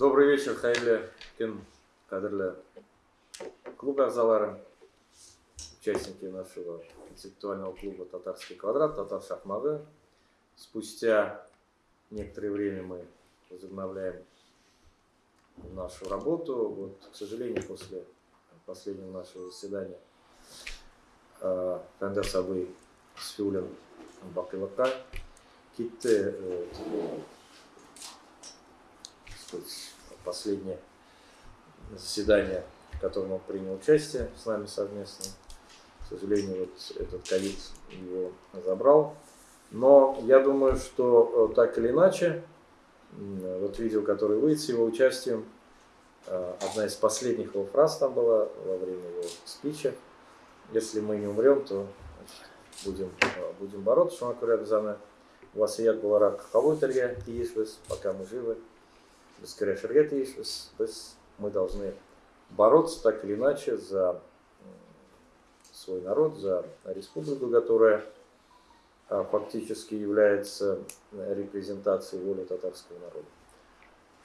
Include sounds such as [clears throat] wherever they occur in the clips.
Добрый вечер, Хайле, Кен, кадрлі клуб ағзалары, участники нашего концептуального клуба «Татарский квадрат», «Татар шахматы». Спустя некоторое время мы возобновляем нашу работу. Вот, к сожалению, после последнего нашего заседания Фендер Сабы Сфюлен Бакылака Китте последнее заседание, в котором он принял участие с нами совместно. К сожалению, вот этот ковид его забрал. Но я думаю, что э, так или иначе, вот видео, которое выйдет с его участием, э, одна из последних его фраз там была во время его спича. Если мы не умрем, то будем, э, будем бороться. Шумакури Абзана. Васият Баларак Хавойтерге, пока мы живы. Без Керешергета мы должны бороться так или иначе за свой народ, за республику, которая а, фактически является репрезентацией воли татарского народа.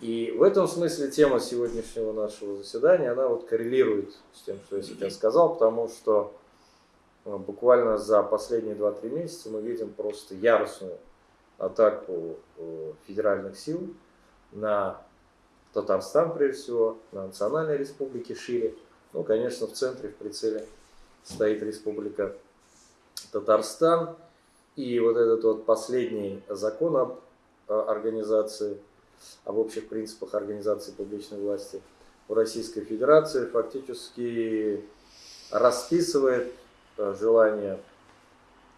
И в этом смысле тема сегодняшнего нашего заседания, она вот коррелирует с тем, что я сейчас сказал, потому что а, буквально за последние 2-3 месяца мы видим просто яростную атаку э, федеральных сил на Татарстан, прежде всего, на национальной республике шире. Ну, конечно, в центре, в прицеле стоит республика Татарстан. И вот этот вот последний закон об организации, об общих принципах организации публичной власти в Российской Федерации фактически расписывает э, желание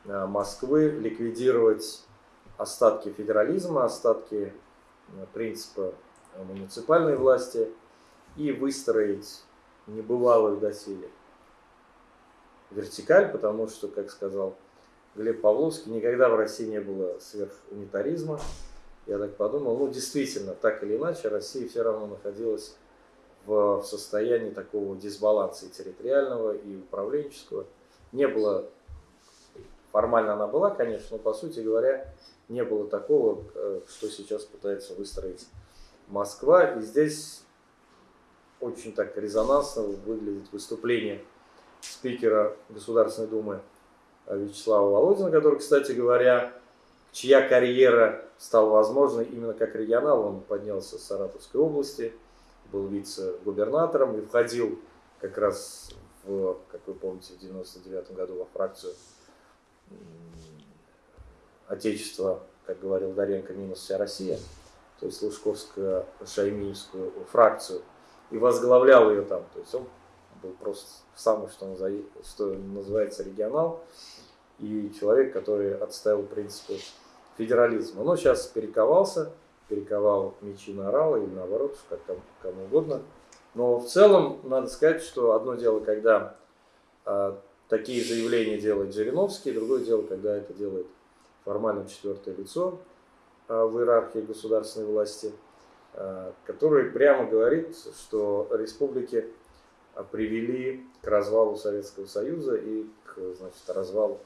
э, Москвы ликвидировать остатки федерализма, остатки э, принципа муниципальной власти и выстроить небывалую доселе вертикаль, потому что, как сказал Глеб Павловский, никогда в России не было сверхунитаризма. Я так подумал, ну действительно, так или иначе, Россия все равно находилась в состоянии такого дисбаланса и территориального, и управленческого. Не было, формально она была, конечно, но по сути говоря, не было такого, э, что сейчас пытается выстроить Москва. И здесь очень так резонансно выглядит выступление спикера Государственной Думы Вячеслава Володина, который, кстати говоря, чья карьера стала возможной именно как регионал. Он поднялся с Саратовской области, был вице-губернатором и входил как раз, в, как вы помните, в 99 году во фракцию Отечества, как говорил Даренко, минус вся Россия то есть Лужковско-Шаймиевскую фракцию, и возглавлял ее там. То есть он был просто самый, что, что называется, регионал, и человек, который отставил принципы федерализма. Но сейчас перековался, перековал мечи на орала или наоборот, как кому, кому угодно. Но в целом надо сказать, что одно дело, когда а, такие заявления делает Жириновский, другое дело, когда это делает формально четвертое лицо. Э, в иерархии государственной власти, э, который прямо говорит, что республики э, привели к развалу Советского Союза и к значит, развалу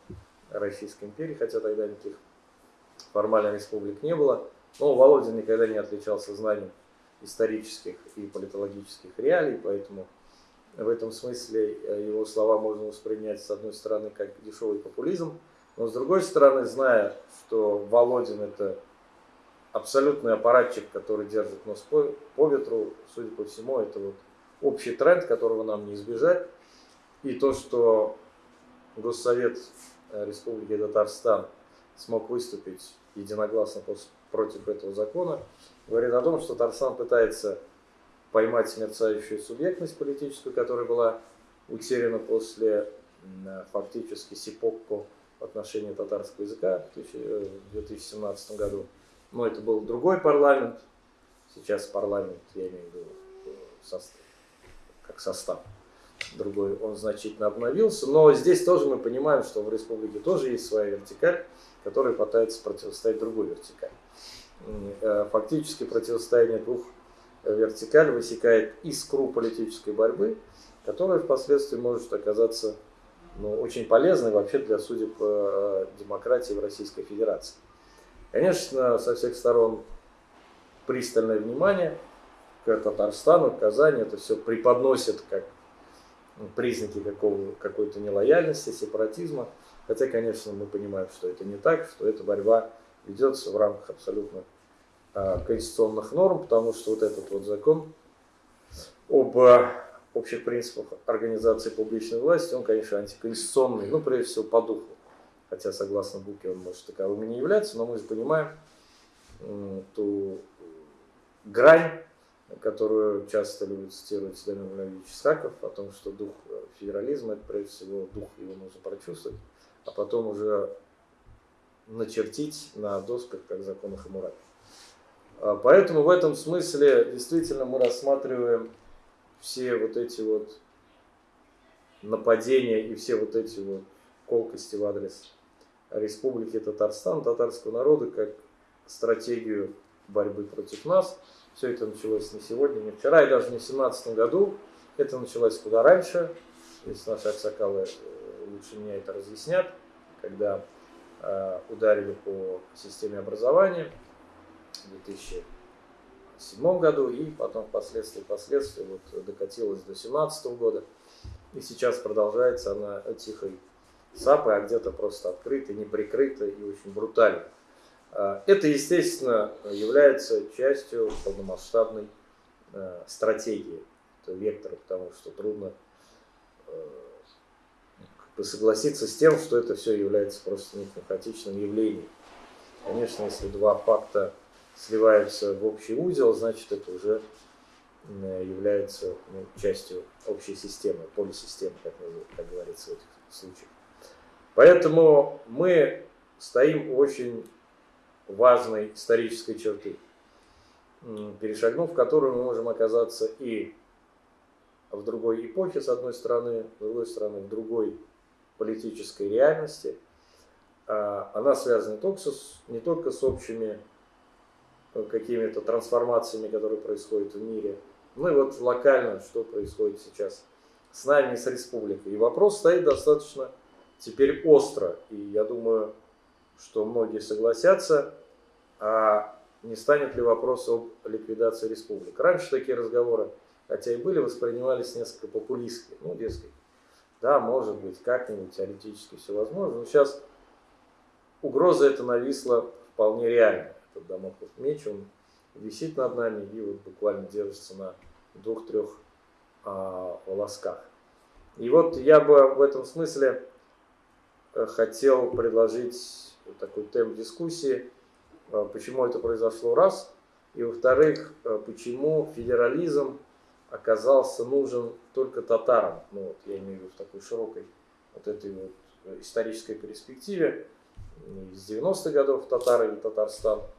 Российской империи, хотя тогда никаких формально республик не было. Но Володин никогда не отличался знанием исторических и политологических реалий, поэтому в этом смысле его слова можно воспринять с одной стороны как дешевый популизм, но с другой стороны, зная, что Володин это абсолютный аппаратчик, который держит нос по, по ветру, судя по всему, это вот общий тренд, которого нам не избежать. И то, что Госсовет э, Республики Татарстан смог выступить единогласно против этого закона, говорит о том, что Татарстан пытается поймать мерцающую субъектность политическую, которая была утеряна после э, фактически сипокко в отношении татарского языка в 2017 году. Но это был другой парламент. Сейчас парламент, я имею в виду состав, как состав другой, он значительно обновился. Но здесь тоже мы понимаем, что в республике тоже есть своя вертикаль, которая пытается противостоять другой вертикали. Э, фактически противостояние двух вертикалей высекает искру политической борьбы, которая впоследствии может оказаться ну, очень полезной вообще для судеб э, демократии в Российской Федерации. Конечно, со всех сторон пристальное внимание к Татарстану, к Казани, это все преподносит как признаки какой-то нелояльности, сепаратизма. Хотя, конечно, мы понимаем, что это не так, что эта борьба ведется в рамках абсолютно а, конституционных норм, потому что вот этот вот закон об а, общих принципах организации публичной власти, он, конечно, антиконституционный, ну, прежде всего, по духу. Хотя, согласно букве, он может таковым и не являться, но мы же понимаем ту грань, которую часто любит цитировать Дамир Владимирович Исхаков, о том, что дух федерализма, это прежде всего дух, его нужно прочувствовать, а потом уже начертить на досках, как закон Хамурапи. А, поэтому в этом смысле действительно мы рассматриваем все вот эти вот нападения и все вот эти вот колкости в адрес Республики Татарстан, татарского народа, как стратегию борьбы против нас. Все это началось не сегодня, не вчера и даже не в 2017 году. Это началось куда раньше. Если наши аксакалы э, лучше меня это разъяснят, когда э, ударили по системе образования в 2007 году и потом впоследствии, впоследствии вот докатилась до 2017 года. И сейчас продолжается она тихой сапой, а где-то просто открыто, не прикрыто и очень брутально. А, это, естественно, является частью полномасштабной э, стратегии, вектора, потому что трудно э, согласиться с тем, что это все является просто неким хаотичным явлением. Конечно, если два факта сливаются в общий узел, значит это уже является ну, частью общей системы, полисистемы, как, как говорится в этих случаях. Поэтому мы стоим у очень важной исторической черты, перешагнув которую мы можем оказаться и в другой эпохе, с одной стороны, с другой стороны, в другой политической реальности. А она связана не только с, не только с общими какими-то трансформациями, которые происходят в мире. Ну и вот локально, что происходит сейчас с нами с республикой. И вопрос стоит достаточно теперь остро. И я думаю, что многие согласятся, а не станет ли вопрос об ликвидации республик. Раньше такие разговоры, хотя и были, воспринимались несколько популистски. Ну, дескать, да, может быть, как-нибудь теоретически все возможно. Но сейчас угроза эта нависла вполне реально этот домоклов меч, он висит над нами и вот буквально держится на двух-трех а, волосках. И вот я бы в этом смысле хотел предложить такой темп дискуссии, а, почему это произошло раз, и во-вторых, э, почему федерализм оказался нужен только татарам, ну вот я имею в виду в такой широкой вот этой вот э, исторической перспективе, из 90-х годов татары и Татарстан –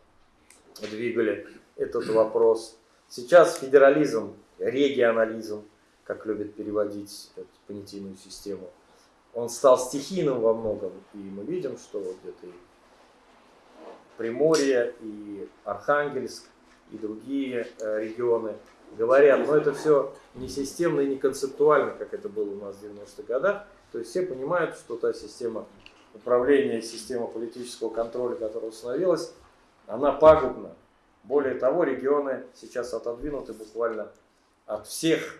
двигали этот вопрос. Сейчас федерализм, регионализм, как любят переводить эту понятийную систему, он стал стихийным во многом. И мы видим, что где-то и Приморье, и Архангельск, и другие э, регионы говорят, но это все не системно и не концептуально, как это было у нас в 90-х годах. То есть все понимают, что та система управления, система политического контроля, которая установилась, она пагубна. Более того, регионы сейчас отодвинуты буквально от всех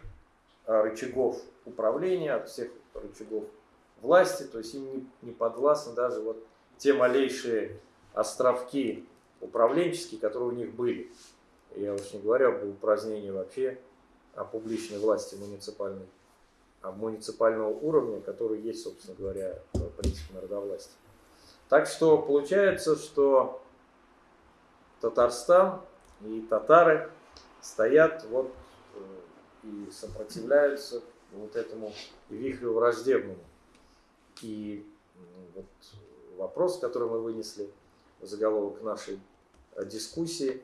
а, рычагов управления, от всех рычагов власти, то есть им не подвластны даже вот те малейшие островки управленческие, которые у них были. Я уж не говорю об упразднении вообще о публичной власти муниципальной, а муниципального уровня, который есть, собственно говоря, принцип народовластия. Так что получается, что Татарстан и татары стоят вот э, и сопротивляются вот этому вихрю враждебному. И вот вопрос, который мы вынесли заголовок нашей э, дискуссии,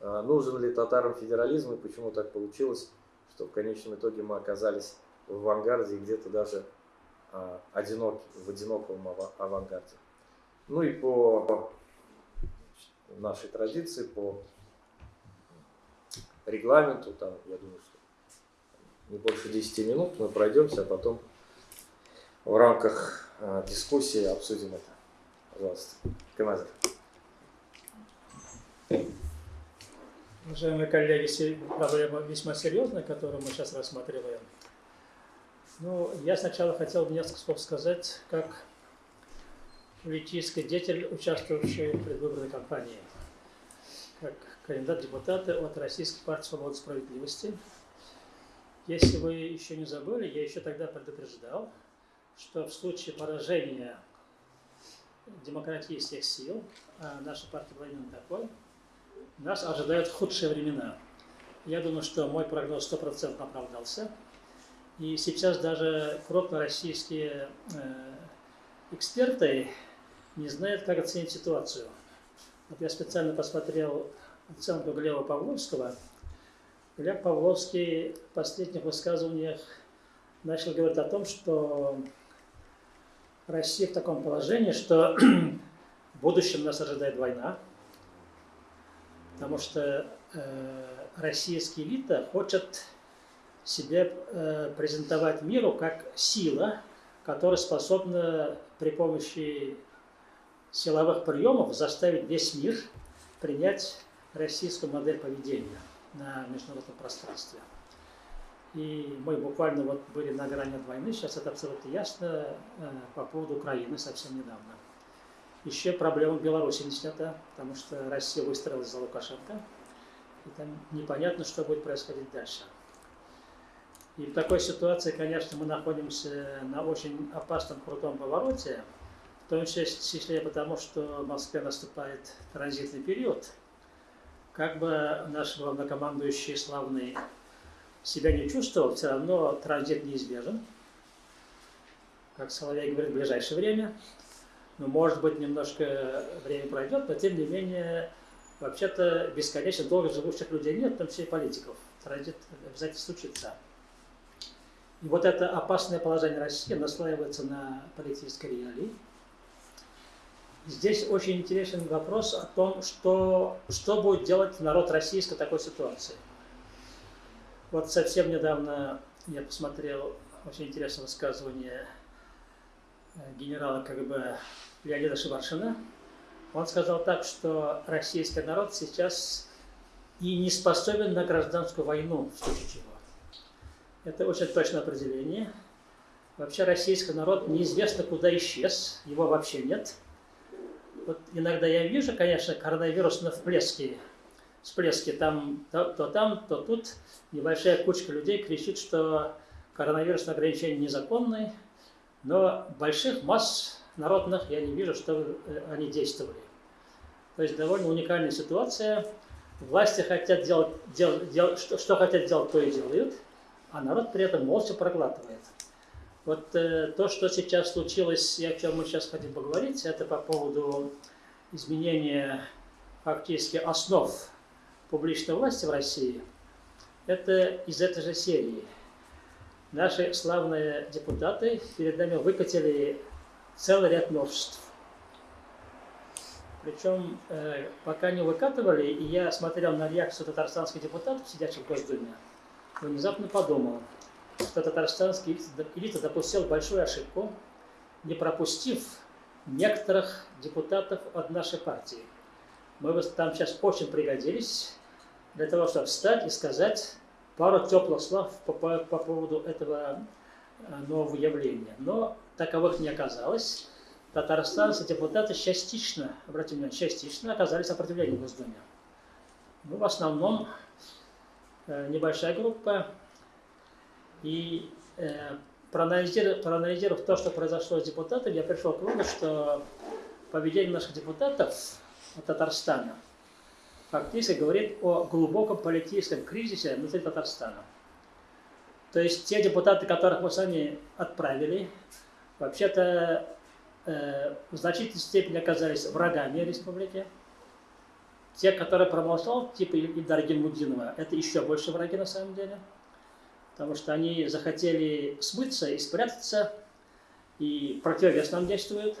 э, нужен ли татарам федерализм и почему так получилось, что в конечном итоге мы оказались в авангарде и где-то даже одинок, в одиноком авангарде. Ну и по нашей традиции, по регламенту, там, я думаю, что не больше 10 минут мы пройдемся, а потом в рамках э, дискуссии обсудим это. Пожалуйста, Камазер. Уважаемые коллеги, проблема весьма серьезная, которую мы сейчас рассматриваем. Ну, я сначала хотел бы несколько слов сказать, как политический деятель, участвовавший в предвыборной кампании, как кандидат в депутаты от Российской партии свободы и справедливости. Если вы еще не забыли, я еще тогда предупреждал, что в случае поражения демократических сил, а наша партия была именно такой, нас ожидают худшие времена. Я думаю, что мой прогноз стопроцентно оправдался. И сейчас даже крупные российские э, эксперты не знают, как оценить ситуацию. Вот я специально посмотрел оценку Глеба Павловского. Глеб Павловский в последних высказываниях начал говорить о том, что Россия в таком положении, что [clears throat] в будущем нас ожидает война, потому что э, российская элита хочет себя э, презентовать миру как сила, которая способна при помощи силовых приемов заставить весь мир принять российскую модель поведения на международном пространстве. И мы буквально вот были на грани от войны, сейчас это абсолютно ясно э, по поводу Украины совсем недавно. Еще проблема Беларуси не снята, потому что Россия выстроилась за Лукашенко, и там непонятно, что будет происходить дальше. И в такой ситуации, конечно, мы находимся на очень опасном крутом повороте, в том числе потому, что в Москве наступает транзитный период. Как бы наш главнокомандующий славный себя не чувствовал, все равно транзит неизбежен. Как Соловей говорит, в ближайшее время. Ну, может быть, немножко время пройдет, но тем не менее, вообще-то бесконечно долго живущих людей нет, в том числе и политиков. Транзит обязательно случится. И вот это опасное положение России наслаивается на политической реалии. Здесь очень интересен вопрос о том, что, что будет делать народ российской такой ситуации. Вот совсем недавно я посмотрел очень интересное высказывание э, генерала КГБ Леонида Шеваршина. Он сказал так, что российский народ сейчас и не способен на гражданскую войну, в случае чего. Это очень точное определение. Вообще российский народ неизвестно куда исчез, его вообще нет. Вот иногда я вижу, конечно, коронавирус на вплеске всплески там, то, то там, то тут. Небольшая кучка людей кричит, что коронавирусные ограничения незаконные, но больших масс народных я не вижу, что э, они действовали. То есть довольно уникальная ситуация. Власти хотят делать, делать, делать что, что хотят делать, то и делают, а народ при этом молча проглатывает. Вот э, то, что сейчас случилось, и о чем мы сейчас хотим поговорить, это по поводу изменения фактически основ публичной власти в России, это из этой же серии. Наши славные депутаты перед нами выкатили целый ряд новшеств. Причем, э, пока не выкатывали, и я смотрел на реакцию татарстанских депутатов, сидящих в Госдуме, внезапно подумал, что татарстанский элита допустил большую ошибку, не пропустив некоторых депутатов от нашей партии. Мы бы там сейчас очень пригодились, для того, чтобы встать и сказать пару теплых слов по, по, по поводу этого э, нового явления. Но таковых не оказалось. Татарстанцы депутаты частично, обратите внимание, частично оказались сопротивлением в Госдуме. Ну, в основном э, небольшая группа. И э, проанализировав, проанализировав то, что произошло с депутатами, я пришел к выводу, что поведение наших депутатов Татарстана – фактически говорит о глубоком политическом кризисе внутри Татарстана. То есть те депутаты, которых мы сами отправили, вообще-то э, в значительной степени оказались врагами республики. Те, которые промолчал, типа Ильдара Гельмудинова, это еще больше враги на самом деле. Потому что они захотели смыться и спрятаться, и противовес нам действуют.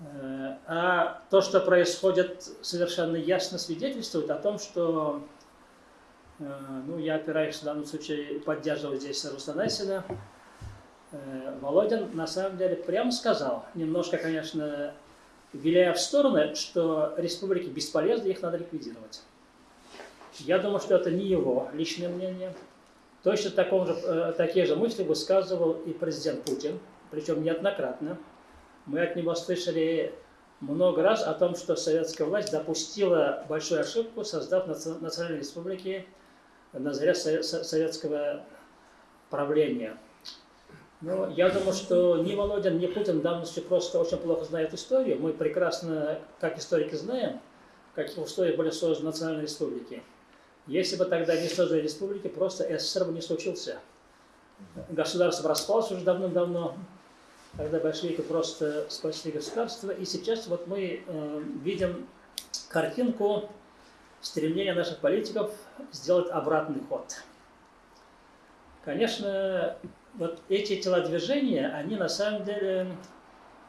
Э, а то, что происходит, совершенно ясно свидетельствует о том, что, э, ну, я опираюсь в данном случае, поддерживаю здесь Рустанесина, э, Володин на самом деле прямо сказал, немножко, конечно, виляя в сторону, что республики бесполезны, их надо ликвидировать. Я думаю, что это не его личное мнение. Точно таком же, такие же мысли высказывал и президент Путин, причем неоднократно. Мы от него слышали много раз о том, что советская власть допустила большую ошибку, создав национальные республики на заре советского правления. Ну, я думаю, что ни Володин, ни Путин давности просто очень плохо знают историю. Мы прекрасно, как историки, знаем, в каких условиях были созданы национальные республики. Если бы тогда не создали республики, просто СССР бы не случился. Государство распалось уже давно-давно, когда большевики просто спасли государство. И сейчас вот мы э, видим картинку стремления наших политиков сделать обратный ход. Конечно, вот эти телодвижения, они на самом деле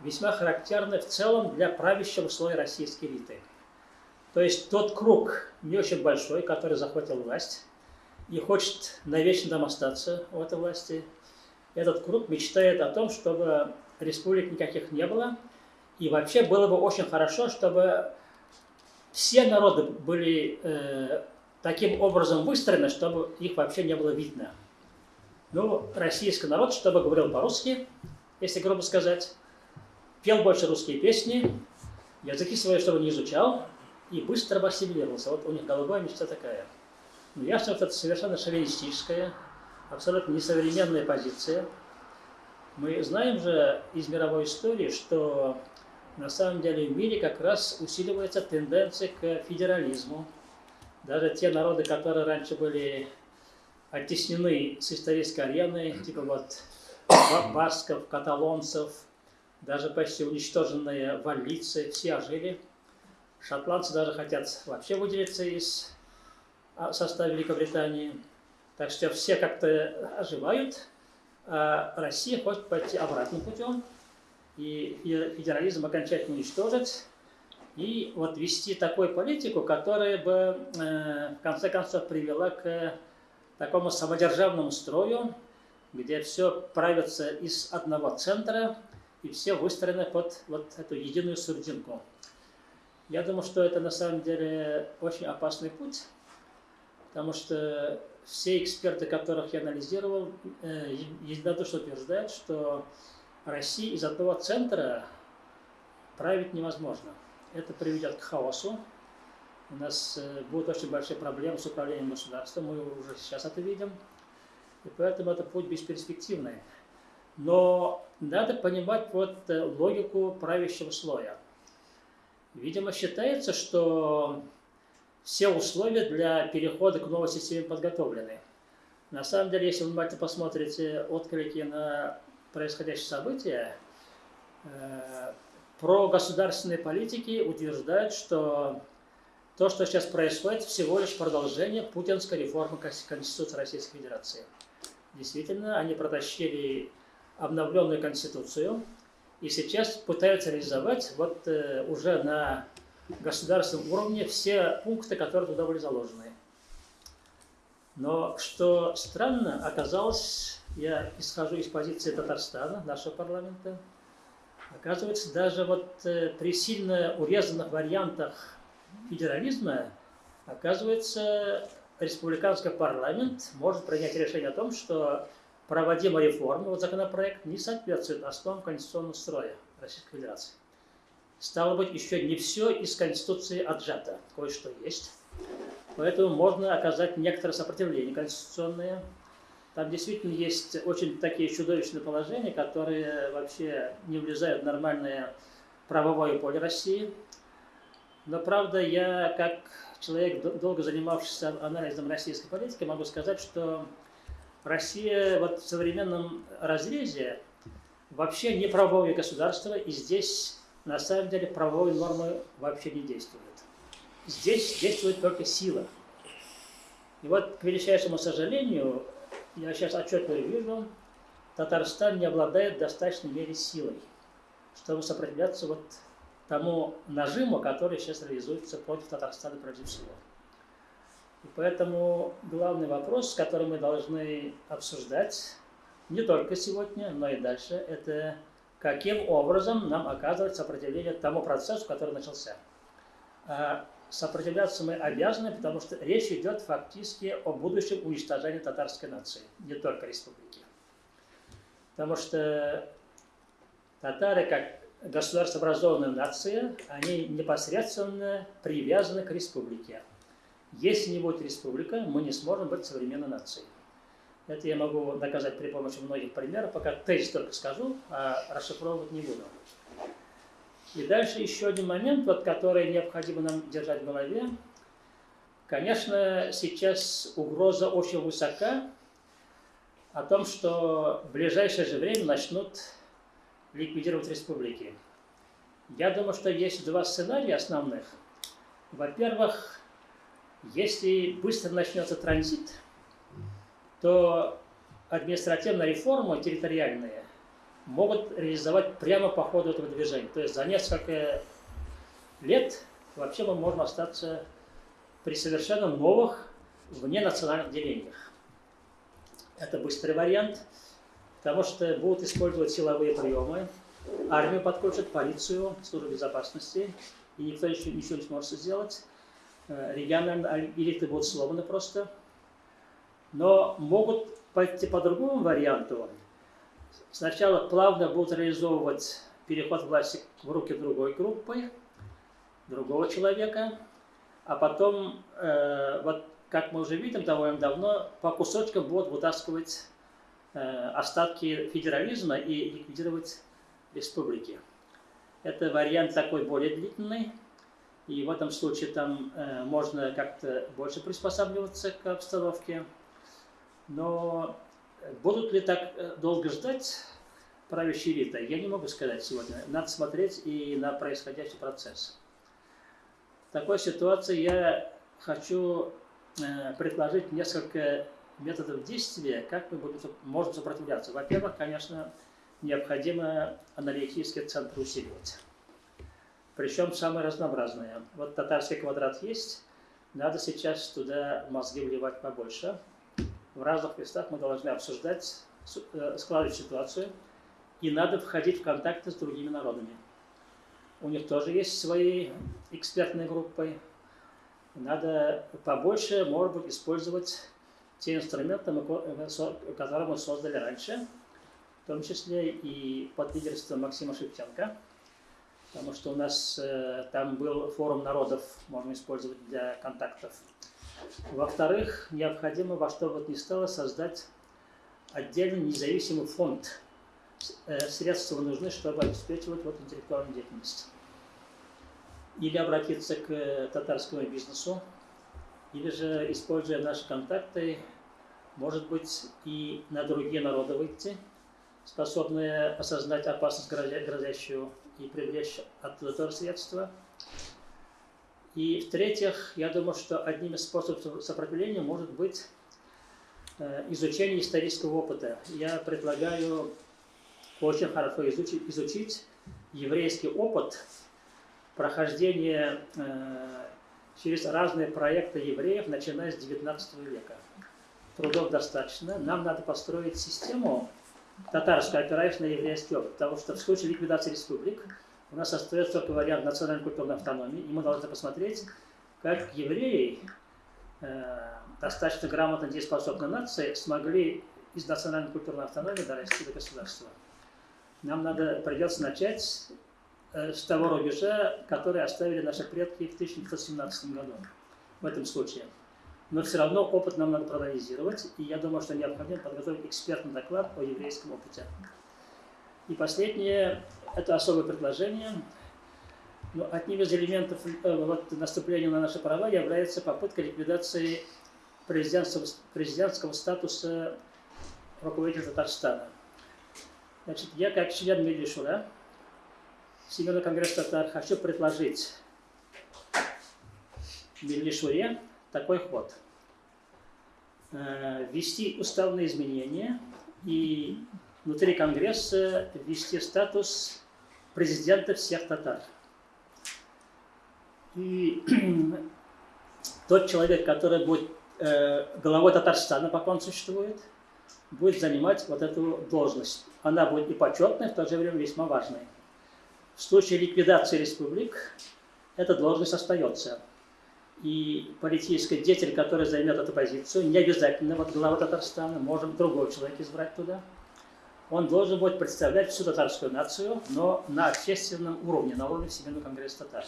весьма характерны в целом для правящего слоя российской элиты. То есть тот круг не очень большой, который захватил власть и хочет навечно там остаться в этой власти, этот круг мечтает о том, чтобы республик никаких не было, и вообще было бы очень хорошо, чтобы все народы были э, таким образом выстроены, чтобы их вообще не было видно. Ну, российский народ, чтобы говорил по-русски, если грубо сказать, пел больше русские песни, языки свои, чтобы не изучал, и быстро бы ассимилировался. Вот у них голубая мечта такая. Ну, ясно, что это совершенно шовинистическая, абсолютно несовременная позиция. Мы знаем же из мировой истории, что на самом деле в мире как раз усиливается тенденция к федерализму. Даже те народы, которые раньше были оттеснены с исторической арены, типа вот басков, каталонцев, даже почти уничтоженные валлийцы, все ожили. Шотландцы даже хотят вообще выделиться из а, состава Великобритании. Так что все как-то оживают, а Россия хочет пойти обратным путем и федерализм окончательно уничтожить, и вот вести такую политику, которая бы э, в конце концов привела к такому самодержавному строю, где все правится из одного центра, и все выстроены под вот эту единую сурдинку. Я думаю, что это на самом деле очень опасный путь, потому что все эксперты, которых я анализировал, э, единодушно утверждают, что России из одного центра править невозможно. Это приведет к хаосу, у нас э, будут очень большие проблемы с управлением государством, мы уже сейчас это видим. И поэтому это путь бесперспективный. Но надо понимать вот э, логику правящего слоя. Видимо, считается, что все условия для перехода к новой системе подготовлены. На самом деле, если вы внимательно посмотрите отклики на происходящие события, э, про государственные политики утверждают, что то, что сейчас происходит, всего лишь продолжение путинской реформы Конституции Российской Федерации. Действительно, они протащили обновленную Конституцию и сейчас пытаются реализовать вот э, уже на государственном уровне все пункты, которые туда были заложены. Но что странно, оказалось, я исхожу из позиции Татарстана, нашего парламента, оказывается, даже вот э, при сильно урезанных вариантах федерализма, оказывается, республиканский парламент может принять решение о том, что проводимая реформа, вот законопроект, не соответствует основам конституционного строя Российской Федерации. Стало быть, еще не все из Конституции отжато, кое-что есть. Поэтому можно оказать некоторое сопротивление конституционное. Там действительно есть очень такие чудовищные положения, которые вообще не влезают в нормальное правовое поле России. Но, правда, я, как человек, долго занимавшийся анализом российской политики, могу сказать, что Россия вот в современном разрезе вообще не правовое государство, и здесь на самом деле правовые нормы вообще не действуют. Здесь действует только сила. И вот, к величайшему сожалению, я сейчас отчетливо вижу, Татарстан не обладает достаточной мере силой, чтобы сопротивляться вот тому нажиму, который сейчас реализуется против Татарстана прежде всего. И поэтому главный вопрос, который мы должны обсуждать не только сегодня, но и дальше, это каким образом нам оказывать сопротивление тому процессу, который начался. А сопротивляться мы обязаны, потому что речь идет фактически о будущем уничтожении татарской нации, не только республики. Потому что татары, как государствообразованная нация, они непосредственно привязаны к республике. Если не будет республика, мы не сможем быть современной нацией. Это я могу доказать при помощи многих примеров, пока тезис только скажу, а расшифровывать не буду. И дальше еще один момент, вот, который необходимо нам держать в голове. Конечно, сейчас угроза очень высока о том, что в ближайшее же время начнут ликвидировать республики. Я думаю, что есть два сценария основных. Во-первых, если быстро начнется транзит, то административная реформа территориальная могут реализовать прямо по ходу этого движения. То есть за несколько лет вообще мы можем остаться при совершенно новых вненациональных делениях. Это быстрый вариант, потому что будут использовать силовые приемы, армию подключат, полицию, службу безопасности, и никто еще ничего не сможет сделать. Э, региональные элиты будут сломаны просто. Но могут пойти по другому варианту, Сначала плавно будут реализовывать переход власти в руки другой группы, другого человека, а потом, э, вот как мы уже видим довольно давно, по кусочкам будут вытаскивать э, остатки федерализма и ликвидировать республики. Это вариант такой более длительный, и в этом случае там э, можно как-то больше приспосабливаться к обстановке. Но Будут ли так э, долго ждать правящие элита? Я не могу сказать сегодня. Надо смотреть и на происходящий процесс. В такой ситуации я хочу э, предложить несколько методов действия, как мы будем, можем сопротивляться. Во-первых, конечно, необходимо аналитические центры усиливать. Причем самые разнообразные. Вот татарский квадрат есть, надо сейчас туда мозги вливать побольше в разных местах мы должны обсуждать, э, складывать ситуацию, и надо входить в контакты с другими народами. У них тоже есть свои экспертные группы. Надо побольше, может быть, использовать те инструменты, э, которые мы создали раньше, в том числе и под лидерством Максима Шевченко, потому что у нас э, там был форум народов, можно использовать для контактов во-вторых, необходимо во что бы то ни стало создать отдельный независимый фонд. Э, средства нужны, чтобы обеспечивать вот интеллектуальную деятельность. Или обратиться к татарскому бизнесу, или же, используя наши контакты, может быть, и на другие народы выйти, способные осознать опасность грозящую и привлечь оттуда тоже средства. И в-третьих, я думаю, что одним из способов сопротивления может быть э, изучение исторического опыта. Я предлагаю очень хорошо изучить, изучить еврейский опыт прохождения э, через разные проекты евреев, начиная с XIX века. Трудов достаточно. Нам надо построить систему татарскую, опираясь на еврейский опыт, потому что в случае ликвидации республик у нас остается только вариант национальной культурной автономии, и мы должны посмотреть, как евреи, э, достаточно грамотно дееспособные нации, смогли из национальной культурной автономии дорасти до государства. Нам надо, придется начать э, с того рубежа, который оставили наши предки в 1917 году, в этом случае. Но все равно опыт нам надо проанализировать, и я думаю, что необходимо подготовить экспертный доклад о еврейском опыте. И последнее, это особое предложение. Но одним из элементов э, вот, наступления на наши права является попытка ликвидации президентского, президентского статуса руководителя Татарстана. Значит, я как член Медишура, Всемирный конгресс татар, хочу предложить Медишуре такой ход. Э, ввести уставные изменения и внутри Конгресса ввести статус президента всех татар. И [clears throat] тот человек, который будет э, главой Татарстана, пока он существует, будет занимать вот эту должность. Она будет и почетной, в то же время весьма важной. В случае ликвидации республик эта должность остается. и политический деятель, который займет эту позицию, не обязательно вот глава Татарстана, можем другой человек избрать туда. Он должен будет представлять всю татарскую нацию, но на общественном уровне, на уровне Всемирного конгресса татар.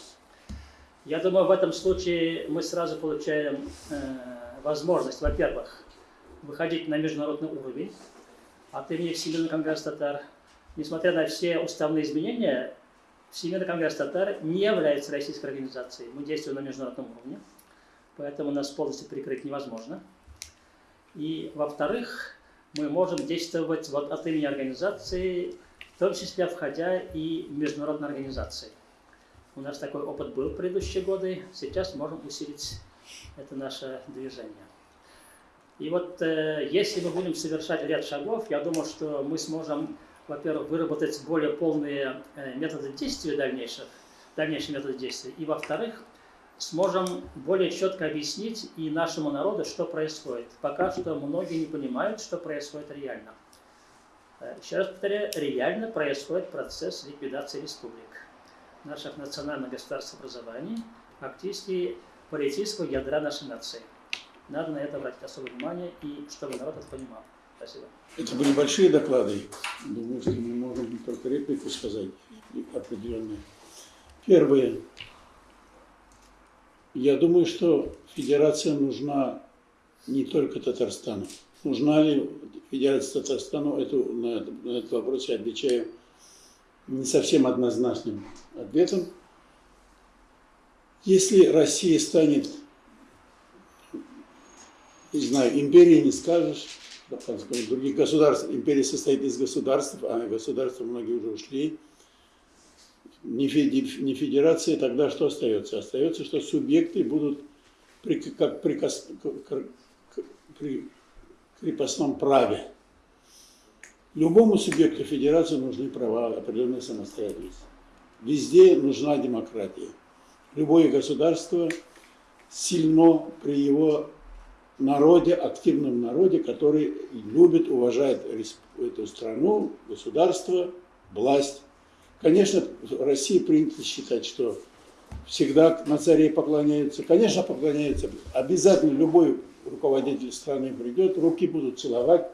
Я думаю, в этом случае мы сразу получаем э, возможность, во-первых, выходить на международный уровень от имени Всемирного конгресса татар. Несмотря на все уставные изменения, Всемирный конгресс татар не является российской организацией. Мы действуем на международном уровне, поэтому нас полностью прикрыть невозможно. И, во-вторых, мы можем действовать вот от имени организации, в том числе входя и в международные организации. У нас такой опыт был в предыдущие годы, сейчас можем усилить это наше движение. И вот э, если мы будем совершать ряд шагов, я думаю, что мы сможем во-первых, выработать более полные э, методы действия дальнейших, дальнейшие методы действия, и, во-вторых, сможем более четко объяснить и нашему народу, что происходит. Пока что многие не понимают, что происходит реально. Э, еще раз повторяю, реально происходит процесс ликвидации республик, наших национальных государств образований, фактически политического ядра нашей нации. Надо на это обратить особое внимание, и чтобы народ это понимал. Спасибо. Это были большие доклады. Думаю, что мы можем только реплику сказать определенную. Первое. Я думаю, что федерация нужна не только Татарстану. Нужна ли федерация Татарстану, эту, на, на этот вопрос я отвечаю не совсем однозначным ответом. Если Россия станет, не знаю, империей не скажешь, других государств. Империя состоит из государств, а государства многие уже ушли. Не федерация, тогда что остается? Остается, что субъекты будут при, как приказ, при крепостном праве. Любому субъекту федерации нужны права, определенная самостоятельность. Везде нужна демократия. Любое государство сильно при его народе, активном народе, который любит, уважает эту страну, государство, власть. Конечно, в России принято считать, что всегда на царей поклоняются. Конечно, поклоняются. Обязательно любой руководитель страны придет, руки будут целовать.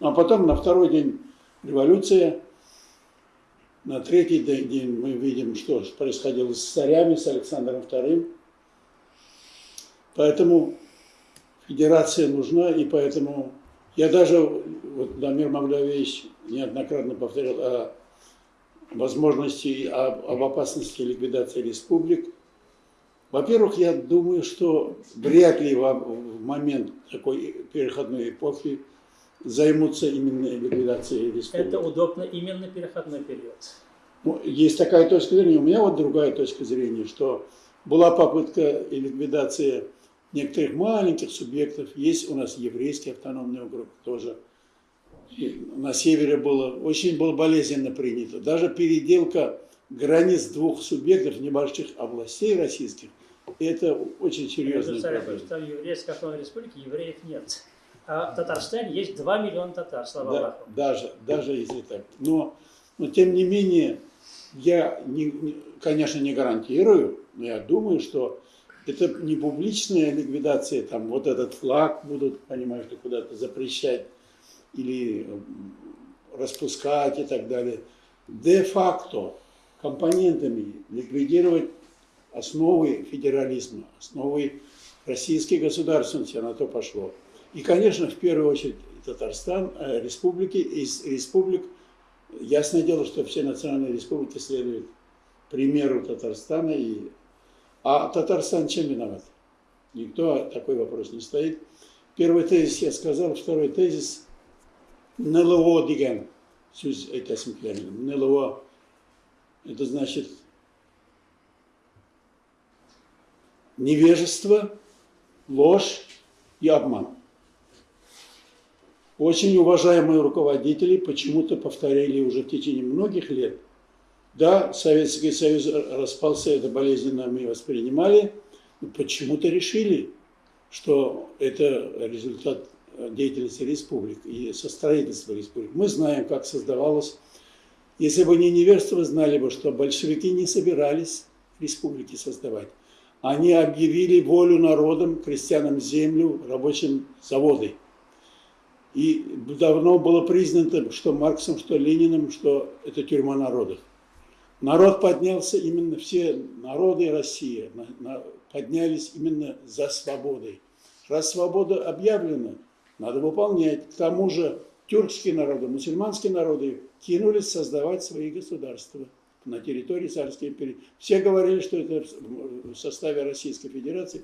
Ну, а потом на второй день революция, на третий день мы видим, что происходило с царями, с Александром II. Поэтому федерация нужна, и поэтому я даже, вот Дамир Мавлявич неоднократно повторял о возможности, об, об опасности ликвидации республик. Во-первых, я думаю, что вряд ли в, в момент такой переходной эпохи займутся именно ликвидацией республик. Это удобно именно переходной период. Ну, есть такая точка зрения. У меня вот другая точка зрения, что была попытка ликвидации некоторых маленьких субъектов. Есть у нас еврейский автономный округ тоже. На севере было, очень было болезненно принято. Даже переделка границ двух субъектов небольших областей российских, это очень серьезная проблема. Что в Еврейской автономной республике евреев нет. А в Татарстане есть 2 миллиона татар, слава да, Аллаху. Даже, даже если так. Но, но тем не менее, я, не, конечно, не гарантирую, но я думаю, что это не публичная ликвидация, там вот этот флаг будут, понимаешь, куда-то запрещать или распускать и так далее. Де-факто компонентами ликвидировать основы федерализма, основы российской государственности, на то пошло. И, конечно, в первую очередь Татарстан, э, республики, из республик, ясное дело, что все национальные республики следуют примеру Татарстана и а Татарстан чем виноват? Никто такой вопрос не стоит. Первый тезис я сказал, второй тезис НЛО деген сөз айтасым келемін. НЛО это значит невежество, ложь и обман. Очень уважаемые руководители почему-то повторяли уже в течение многих лет – да, Советский Союз распался, это болезненно мы воспринимали, но почему-то решили, что это результат деятельности республик и со строительства республик. Мы знаем, как создавалось. Если бы не неверство, знали бы, что большевики не собирались республики создавать. Они объявили волю народам, крестьянам землю, рабочим заводы. И давно было признано, что Марксом, что Лениным, что это тюрьма народов. Народ поднялся, именно все народы России поднялись именно за свободой. Раз свобода объявлена, надо выполнять. К тому же тюркские народы, мусульманские народы кинулись создавать свои государства на территории Царской империи. Все говорили, что это в составе Российской Федерации.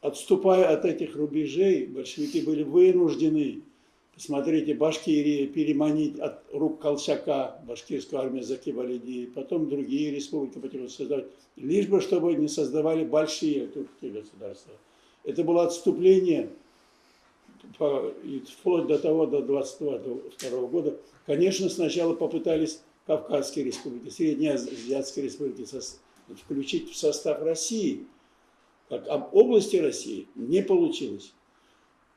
Отступая от этих рубежей, большевики были вынуждены Смотрите, Башкирия переманить от рук Колчака, башкирскую армию Закибалиди, потом другие республики потихоньку создавать, лишь бы чтобы не создавали большие турецкие государства. Это было отступление вплоть до того, до 22 года. Конечно, сначала попытались Кавказские республики, Среднеазиатские республики включить в состав России, как об области России, не получилось.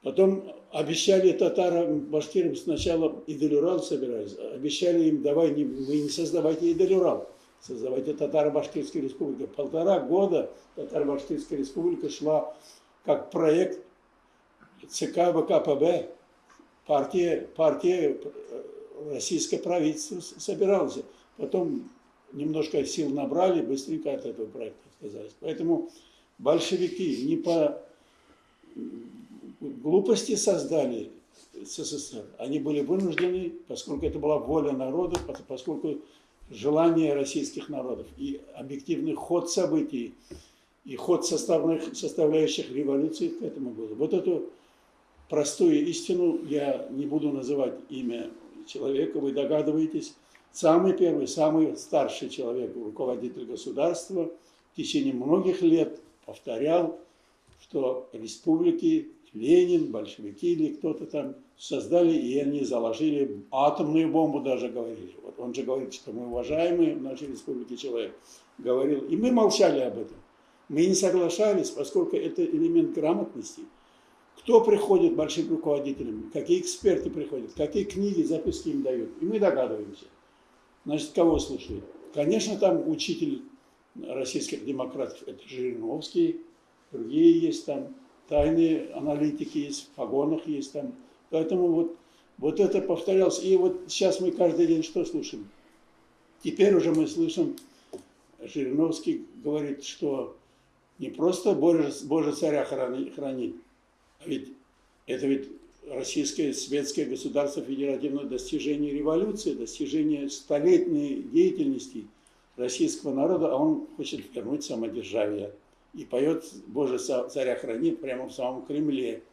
Потом обещали татарам, башкирам сначала Иделюрал собирались, обещали им, давай, не, вы не создавайте Иделюрал, создавайте Татаро-Башкирскую республику. Полтора года Татаро-Башкирская республика шла как проект ЦК ВКПБ, партия, партия э, российское правительство собиралось. Потом немножко сил набрали, быстренько от этого проекта отказались. Поэтому большевики не по глупости создали СССР. Они были вынуждены, поскольку это была воля народа, поскольку желание российских народов и объективный ход событий, и ход составных, составляющих революции к этому было. Вот эту простую истину, я не буду называть имя человека, вы догадываетесь, самый первый, самый старший человек, руководитель государства, в течение многих лет повторял, что республики Ленин, большевики или кто-то там создали, и они заложили атомную бомбу даже говорили. Вот он же говорит, что мы уважаемый в нашей республике человек. Говорил, и мы молчали об этом. Мы не соглашались, поскольку это элемент грамотности. Кто приходит большим руководителям, какие эксперты приходят, какие книги, записки им дают. И мы догадываемся. Значит, кого слушают? Конечно, там учитель российских демократов, это Жириновский, другие есть там тайные аналитики есть, в погонах есть там. Поэтому вот, вот это повторялось. И вот сейчас мы каждый день что слушаем? Теперь уже мы слышим, Жириновский говорит, что не просто Боже, Боже царя хранит, ведь это ведь российское светское государство федеративное достижение революции, достижение столетней деятельности российского народа, а он хочет вернуть самодержавие и поет «Боже, царя храни» прямо в самом Кремле.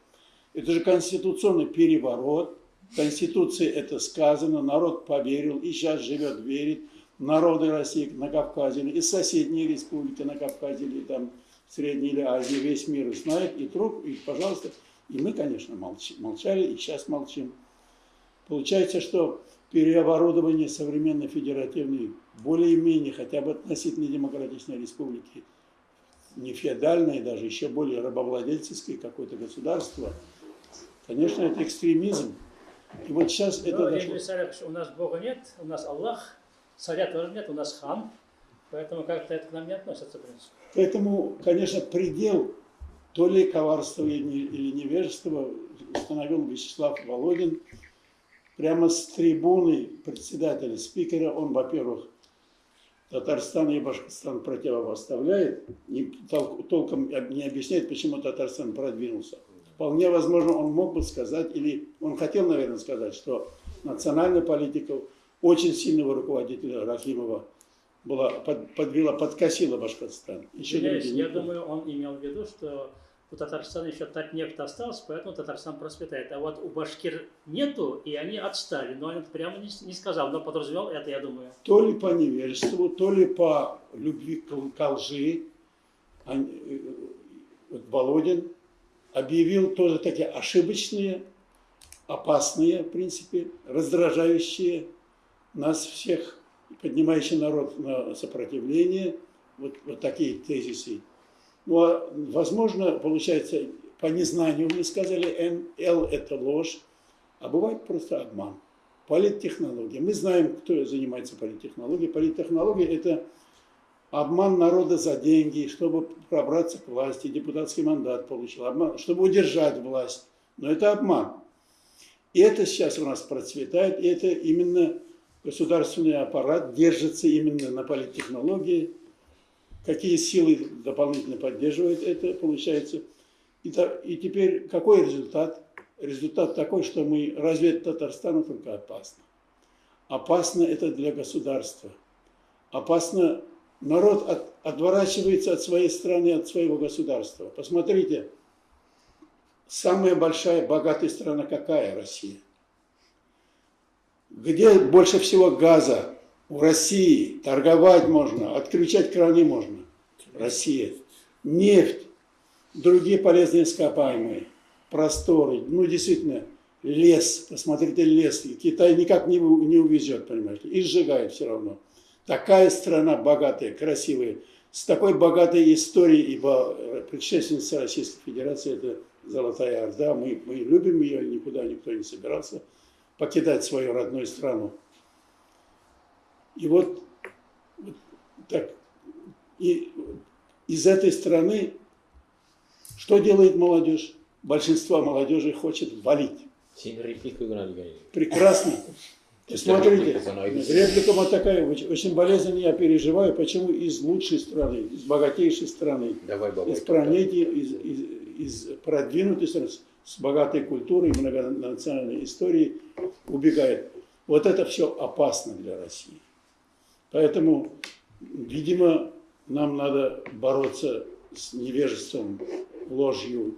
Это же конституционный переворот. В Конституции это сказано, народ поверил и сейчас живет, верит. Народы России на Кавказе, и соседние республики на Кавказе, или там Средней или Азии, весь мир знает, и труп, и, пожалуйста. И мы, конечно, молчали, и сейчас молчим. Получается, что переоборудование современной федеративной, более-менее хотя бы относительно демократичной республики – не феодальное, даже еще более рабовладельческое какое-то государство, конечно, это экстремизм. И вот сейчас Но, это дошло. Царя, у нас Бога нет, у нас Аллах, царя тоже нет, у нас хан, поэтому как-то это к нам не относится, в принципе. Поэтому, конечно, предел то ли коварства или невежества установил Вячеслав Володин прямо с трибуны председателя, спикера. Он, во-первых, Татарстан и Башкортостан противопоставляет, и толком не объясняет, почему Татарстан продвинулся. Вполне возможно, он мог бы сказать, или он хотел, наверное, сказать, что национальная политика очень сильного руководителя Рахимова была, подвела, подкосила Башкортостан. Еще я думаю, он имел в виду, что у Татарстана еще так нефть остался, поэтому Татарстан процветает. А вот у башкир нету, и они отстали. Но он это прямо не, не сказал, но подразумевал это, я думаю. То ли по невежеству, то ли по любви к лжи. Они, э, Володин объявил тоже такие ошибочные, опасные, в принципе, раздражающие нас всех, поднимающие народ на сопротивление, вот, вот такие тезисы. Ну, а, возможно, получается, по незнанию мы сказали, Л – это ложь, а бывает просто обман. Политтехнология. Мы знаем, кто занимается политтехнологией. Политтехнология – это обман народа за деньги, чтобы пробраться к власти, депутатский мандат получил, обман, чтобы удержать власть. Но это обман. И это сейчас у нас процветает, и это именно государственный аппарат держится именно на политтехнологии, какие силы дополнительно поддерживают это, получается. И, и теперь какой результат? Результат такой, что мы, разве Татарстану только опасно? Опасно это для государства. Опасно, народ от, отворачивается от своей страны, от своего государства. Посмотрите, самая большая, богатая страна какая Россия? Где больше всего газа? У России. Торговать можно, отключать краны можно. Россия. Нефть, другие полезные ископаемые, просторы. Ну, действительно, лес. Посмотрите, лес. Китай никак не, не увезет, понимаете. И сжигает все равно. Такая страна богатая, красивая, с такой богатой историей, ибо предшественница Российской Федерации – это Золотая Орда. Мы, мы любим ее, никуда никто не собирался покидать свою родную страну. И вот, вот так, и из этой страны что делает молодежь? Большинство молодежи хочет валить. Прекрасно. [laughs] Смотрите, реплика вот такая, очень болезненно я переживаю, почему из лучшей страны, из богатейшей страны, Давай, бабай, из планеты, из, из, из продвинутой страны, с богатой культурой, многонациональной историей убегает. Вот это все опасно для России. Поэтому, видимо, нам надо бороться с невежеством, ложью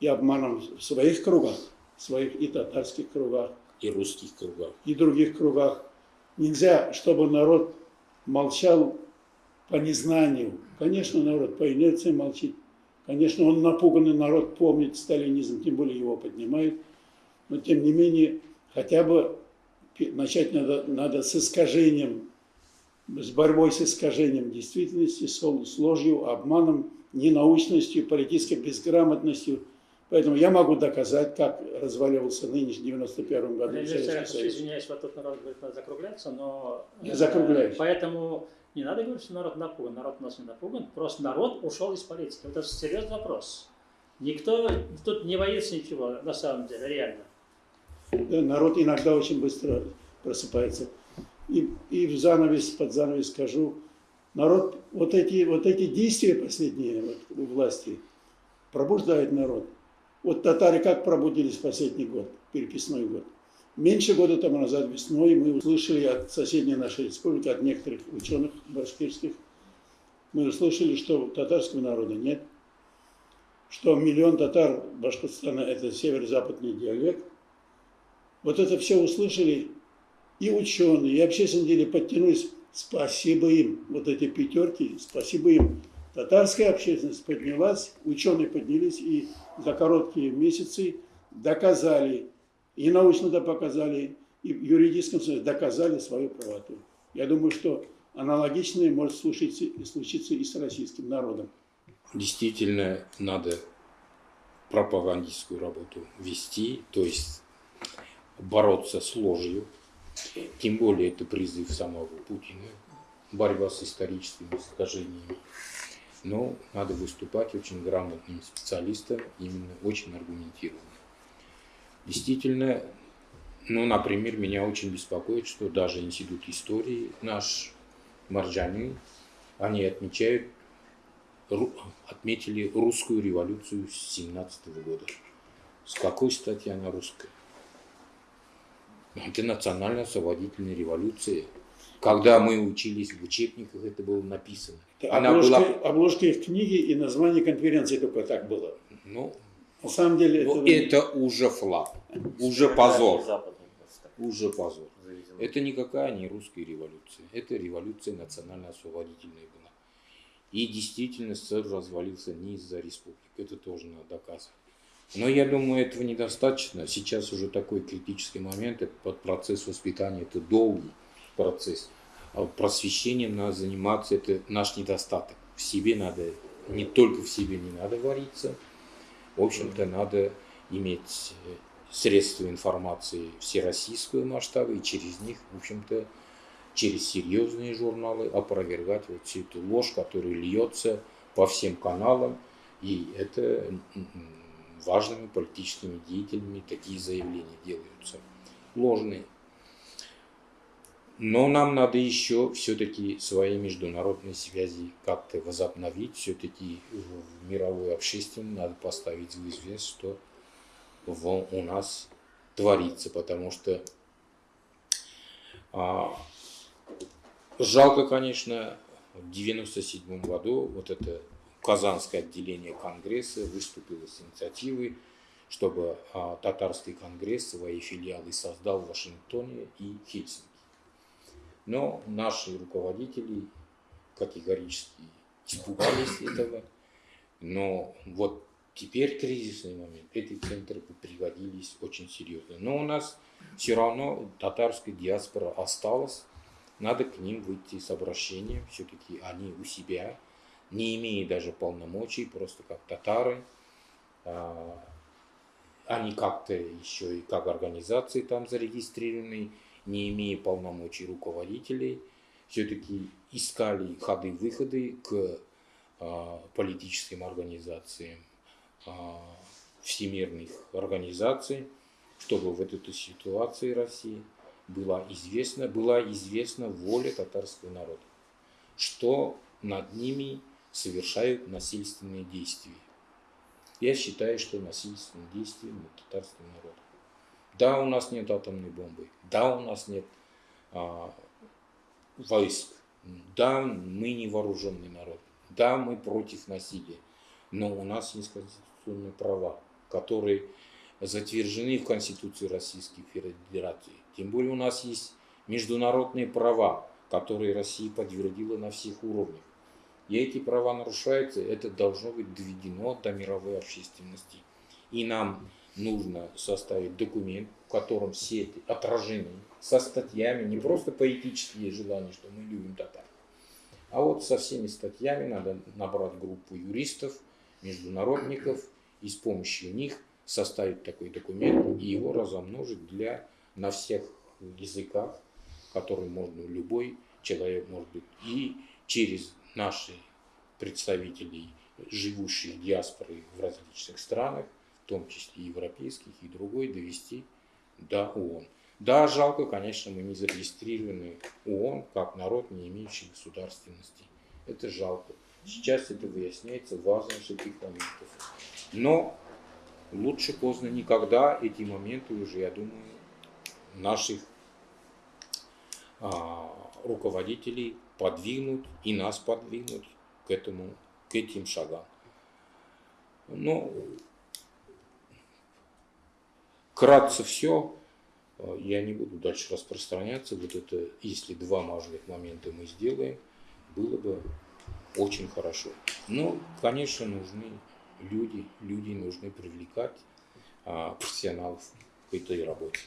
и обманом в своих кругах, в своих и татарских кругах, и русских кругах. И других кругах. Нельзя, чтобы народ молчал по незнанию. Конечно, народ по инерции молчит. Конечно, он напуганный народ помнит сталинизм, тем более его поднимает. Но тем не менее, хотя бы начать надо, надо с искажением, с борьбой с искажением действительности, с ложью, обманом, ненаучностью, политической безграмотностью – Поэтому я могу доказать, как разваливался нынешний 91 году Советский Союз. Извиняюсь, вот тут народ говорит, надо закругляться, но... Я закругляюсь. Поэтому не надо говорить, что народ напуган. Народ у нас не напуган. Просто народ ушел из политики. Вот это серьезный вопрос. Никто тут не боится ничего, на самом деле, реально. Да, народ иногда очень быстро просыпается. И, и в занавес, под занавес скажу, народ, вот эти, вот эти действия последние вот, у власти пробуждают народ. Вот татары как пробудились в последний год, переписной год. Меньше года тому назад весной мы услышали от соседней нашей республики, от некоторых ученых башкирских, мы услышали, что татарского народа нет, что миллион татар Башкортостана – это северо-западный диалект. Вот это все услышали и ученые, и общественные деле подтянулись. Спасибо им, вот эти пятерки, спасибо им. Татарская общественность поднялась, ученые поднялись и за короткие месяцы доказали, и научно да показали, и в юридическом смысле доказали свою правоту. Я думаю, что аналогичное может случиться, случиться и с российским народом. Действительно, надо пропагандистскую работу вести, то есть бороться с ложью. Тем более это призыв самого Путина, борьба с историческими искажениями. Но надо выступать очень грамотным специалистом, именно очень аргументированно. Действительно, ну, например, меня очень беспокоит, что даже Институт истории наш Марджани, они отмечают, отметили русскую революцию с 17 года. С какой стати она русская? Это национально-освободительная революция. Когда мы учились в учебниках, это было написано. Она обложки, была... обложки в книге и название конференции только так было. Ну, на самом деле ну, это... это уже флаг, уже позор. Уже позор. Это никакая не русская революция. Это революция национально-освободительная была. И действительно СССР развалился не из-за республик. Это тоже надо доказывать. Но я думаю, этого недостаточно. Сейчас уже такой критический момент. Этот процесс воспитания это долгий процесс. А просвещением надо заниматься, это наш недостаток. В себе надо, не только в себе не надо вариться, в общем-то, надо иметь средства информации всероссийского масштаба и через них, в общем-то, через серьезные журналы опровергать вот всю эту ложь, которая льется по всем каналам. И это важными политическими деятелями такие заявления делаются. Ложные. Но нам надо еще все-таки свои международные связи как-то возобновить. Все-таки в мировой общественности надо поставить в известность, что в, у нас творится. Потому что а, жалко, конечно, в 1997 году вот это Казанское отделение Конгресса выступило с инициативой, чтобы а, татарский конгресс свои филиалы создал в Вашингтоне и Хельсинки. Но наши руководители категорически испугались [coughs] этого. Но вот теперь кризисный момент, эти центры пригодились очень серьезно. Но у нас все равно татарская диаспора осталась. Надо к ним выйти с обращением. Все-таки они у себя, не имея даже полномочий, просто как татары. А, они как-то еще и как организации там зарегистрированы не имея полномочий руководителей, все-таки искали ходы-выходы к а, политическим организациям, а, всемирных организаций, чтобы в этой ситуации России была известна, была известна воля татарского народа, что над ними совершают насильственные действия. Я считаю, что насильственные действия над татарским народом. Да, у нас нет атомной бомбы. Да, у нас нет а, войск. Да, мы не вооруженный народ. Да, мы против насилия. Но у нас есть конституционные права, которые затверждены в Конституции Российской Федерации. Тем более у нас есть международные права, которые Россия подтвердила на всех уровнях. И эти права нарушаются, это должно быть доведено до мировой общественности. И нам нужно составить документ, в котором все эти отражены со статьями, не просто поэтические желания, что мы любим татар, а вот со всеми статьями надо набрать группу юристов, международников и с помощью них составить такой документ и его разомножить для, на всех языках, которые можно любой человек может быть. И через наши представителей, живущих в диаспоре в различных странах, в том числе европейских и другой, довести до ООН. Да, жалко, конечно, мы не зарегистрированы ООН как народ, не имеющий государственности. Это жалко. Сейчас это выясняется важность этих моментов. Но лучше поздно никогда. Эти моменты уже, я думаю, наших а, руководителей подвигнут и нас подвигнут к этому, к этим шагам. Но Кратце все, э, я не буду дальше распространяться. Вот это, если два важных момента мы сделаем, было бы очень хорошо. Но, конечно, нужны люди, люди нужны привлекать а, профессионалов к этой работе.